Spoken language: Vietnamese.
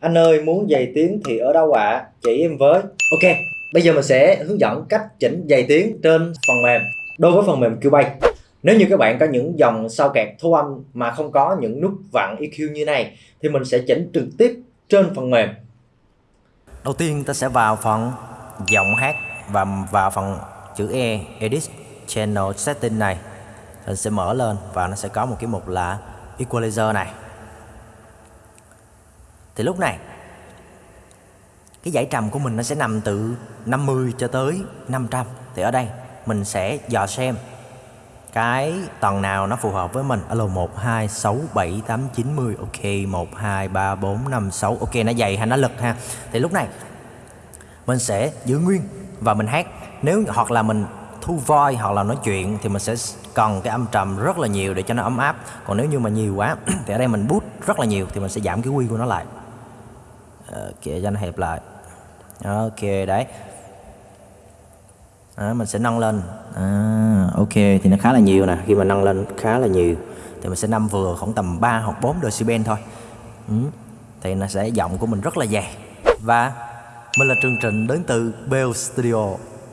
Anh ơi muốn dày tiếng thì ở đâu ạ? À? Chỉ em với Ok, bây giờ mình sẽ hướng dẫn cách chỉnh dày tiếng trên phần mềm Đối với phần mềm Cubase Nếu như các bạn có những dòng sao kẹt thu âm mà không có những nút vặn EQ như này Thì mình sẽ chỉnh trực tiếp trên phần mềm Đầu tiên ta sẽ vào phần giọng hát và vào phần chữ E Edit Channel Setting này Mình sẽ mở lên và nó sẽ có một cái mục là Equalizer này thì lúc này, cái dãy trầm của mình nó sẽ nằm từ 50 cho tới 500 thì ở đây, mình sẽ dò xem cái tầng nào nó phù hợp với mình. Alo 1 2 6 7 8 9 10 ok 1 2 3 4 5 6 ok, nó dày hay nó lực ha. Thì lúc này, mình sẽ giữ nguyên và mình hát. Nếu hoặc là mình thu voi hoặc là nói chuyện thì mình sẽ cần cái âm trầm rất là nhiều để cho nó ấm áp. Còn nếu như mà nhiều quá, thì ở đây mình bút rất là nhiều thì mình sẽ giảm cái quy của nó lại. Ờ, ok cho nó hẹp lại. Ok đấy. À, mình sẽ nâng lên. À, ok thì nó khá là nhiều nè. Khi mà nâng lên khá là nhiều thì mình sẽ nâng vừa khoảng tầm 3 hoặc 4 decibel thôi. Ừ. thì nó sẽ giọng của mình rất là dày. Và mình là chương trình đến từ Bell Studio.